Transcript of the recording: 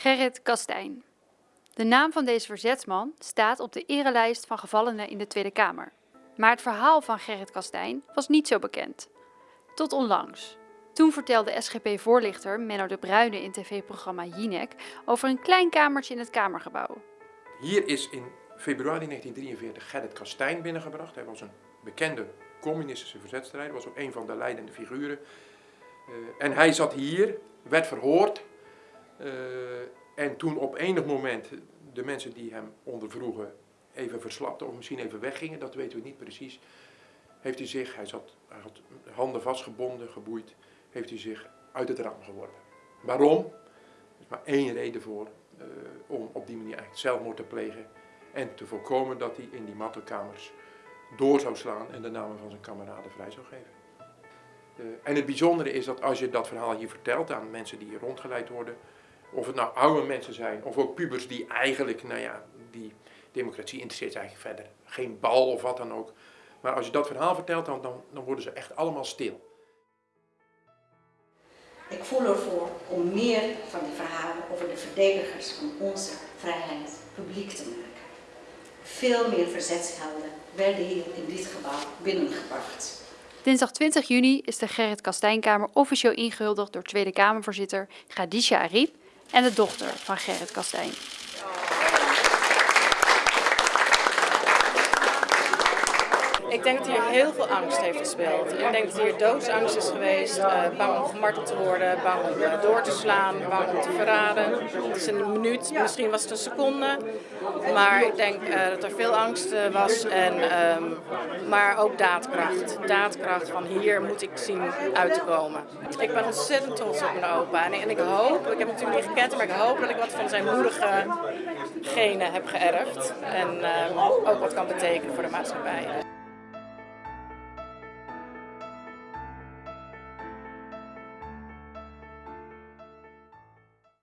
Gerrit Kastijn. De naam van deze verzetsman staat op de erelijst van gevallenen in de Tweede Kamer. Maar het verhaal van Gerrit Kastijn was niet zo bekend. Tot onlangs. Toen vertelde SGP-voorlichter Menno de Bruyne in tv-programma Jinek over een klein kamertje in het Kamergebouw. Hier is in februari 1943 Gerrit Kastijn binnengebracht. Hij was een bekende communistische verzetstrijder, was ook een van de leidende figuren. Uh, en hij zat hier, werd verhoord. Uh, en toen op enig moment de mensen die hem ondervroegen even verslapten of misschien even weggingen, dat weten we niet precies, heeft hij zich, hij, zat, hij had handen vastgebonden, geboeid, heeft hij zich uit het raam geworpen. Waarom? Er is maar één reden voor, uh, om op die manier eigenlijk zelfmoord te plegen en te voorkomen dat hij in die mattenkamers door zou slaan en de namen van zijn kameraden vrij zou geven. Uh, en het bijzondere is dat als je dat verhaal hier vertelt aan mensen die hier rondgeleid worden, of het nou oude mensen zijn, of ook pubers die eigenlijk, nou ja, die democratie interesseert eigenlijk verder geen bal of wat dan ook. Maar als je dat verhaal vertelt, dan, dan, dan worden ze echt allemaal stil. Ik voel ervoor om meer van die verhalen over de verdedigers van onze vrijheid publiek te maken. Veel meer verzetshelden werden hier in dit gebouw binnengebracht. Dinsdag 20 juni is de Gerrit Kastijnkamer officieel ingehuldigd door Tweede Kamervoorzitter Khadija Ariep en de dochter van Gerrit Kastijn. Ik denk dat hier heel veel angst heeft gespeeld. Ik denk dat hier doodsangst is geweest, uh, bang om gemarteld te worden, bang om uh, door te slaan, bang om te verraden. Het is een minuut, misschien was het een seconde, maar ik denk uh, dat er veel angst was, en, um, maar ook daadkracht. Daadkracht van hier moet ik zien uit te komen. Ik ben ontzettend trots op mijn opa en, ik hoop, ik heb hem natuurlijk niet gekend, maar ik hoop dat ik wat van zijn moedige genen heb geërfd en ook wat kan betekenen voor de maatschappij.